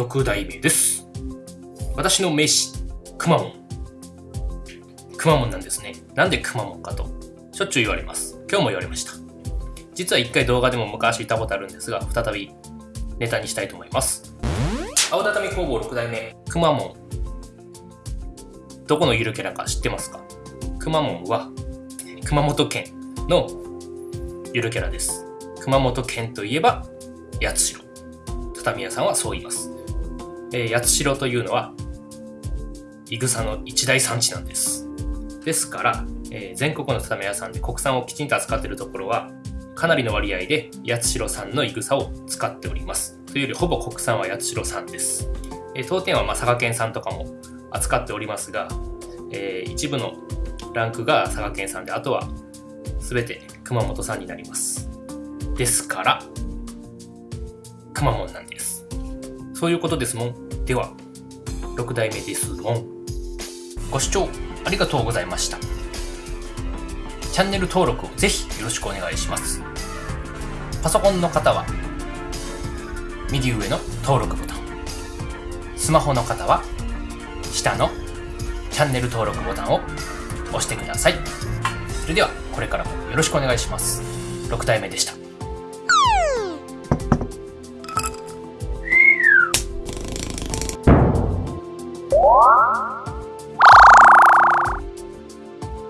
6代目です。私の名詞、くまモン。くまモンなんですね。なんでくまモンかと、しょっちゅう言われます。今日も言われました。実は一回動画でも昔言ったことあるんですが、再びネタにしたいと思います。青畳工房6代目、くまモン。どこのゆるキャラか知ってますか？くまモンは、熊本県のゆるキャラです。熊本県といえば、八代。畳屋さんはそう言います。えー八代というのは、いぐさの一大産地なんです。ですから、えー全国の畳屋さんで国産をきちんと扱っているところは、かなりの割合で八代産のいぐさを使っております。というより、ほぼ国産は八代産です。えー当店はまあ佐賀県産とかも扱っておりますが、えー一部のランクが佐賀県産で、あとは全て熊本産になります。ですから、くまモンなんです。そういうことですもん。では、6代目ですもん。ご視聴ありがとうございました。チャンネル登録をぜひよろしくお願いします。パソコンの方は、右上の登録ボタン。スマホの方は、下のチャンネル登録ボタンを押してください。それでは、これからもよろしくお願いします。6代目でした。